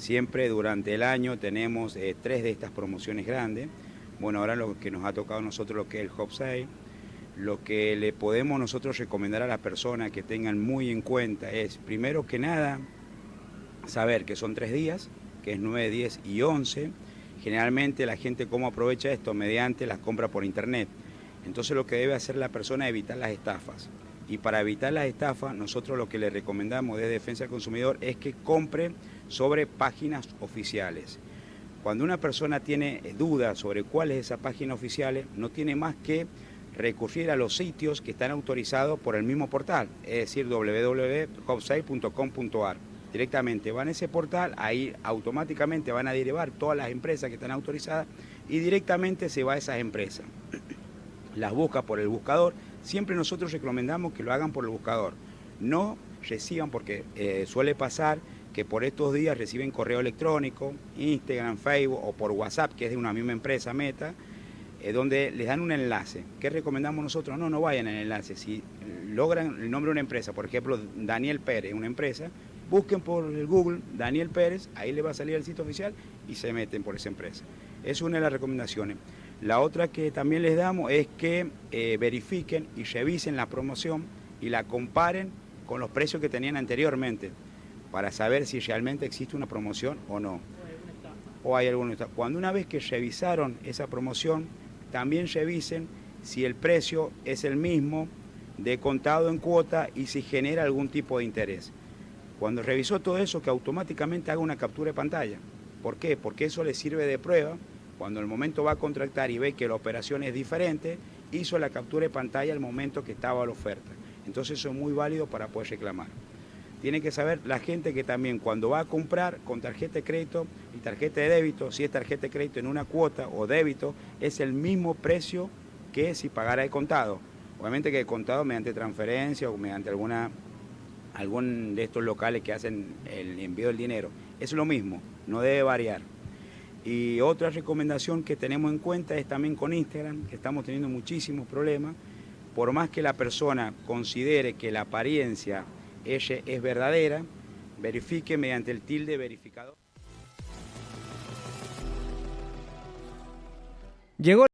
Siempre durante el año tenemos eh, tres de estas promociones grandes. Bueno, ahora lo que nos ha tocado a nosotros lo que es el Hop. Lo que le podemos nosotros recomendar a las personas que tengan muy en cuenta es, primero que nada, saber que son tres días, que es 9, 10 y 11. Generalmente la gente cómo aprovecha esto mediante las compras por internet. Entonces lo que debe hacer la persona es evitar las estafas. Y para evitar las estafas, nosotros lo que le recomendamos desde Defensa del Consumidor es que compre sobre páginas oficiales. Cuando una persona tiene dudas sobre cuál es esa página oficial, no tiene más que recurrir a los sitios que están autorizados por el mismo portal, es decir, www.hopsite.com.ar. Directamente van a ese portal, ahí automáticamente van a derivar todas las empresas que están autorizadas y directamente se va a esas empresas. Las busca por el buscador, siempre nosotros recomendamos que lo hagan por el buscador. No reciban, porque eh, suele pasar que por estos días reciben correo electrónico, Instagram, Facebook o por WhatsApp, que es de una misma empresa, Meta, eh, donde les dan un enlace. ¿Qué recomendamos nosotros? No, no vayan al enlace. Si logran el nombre de una empresa, por ejemplo, Daniel Pérez, una empresa, busquen por el Google Daniel Pérez, ahí les va a salir el sitio oficial y se meten por esa empresa. Es una de las recomendaciones. La otra que también les damos es que eh, verifiquen y revisen la promoción y la comparen con los precios que tenían anteriormente para saber si realmente existe una promoción o no. O hay alguna Cuando una vez que revisaron esa promoción, también revisen si el precio es el mismo de contado en cuota y si genera algún tipo de interés. Cuando revisó todo eso, que automáticamente haga una captura de pantalla. ¿Por qué? Porque eso le sirve de prueba cuando el momento va a contratar y ve que la operación es diferente, hizo la captura de pantalla al momento que estaba la oferta. Entonces eso es muy válido para poder reclamar. Tiene que saber la gente que también cuando va a comprar con tarjeta de crédito y tarjeta de débito, si es tarjeta de crédito en una cuota o débito, es el mismo precio que si pagara de contado. Obviamente que de contado mediante transferencia o mediante alguna, algún de estos locales que hacen el envío del dinero. Es lo mismo, no debe variar. Y otra recomendación que tenemos en cuenta es también con Instagram, que estamos teniendo muchísimos problemas. Por más que la persona considere que la apariencia ella es verdadera, verifique mediante el tilde verificador. Llegó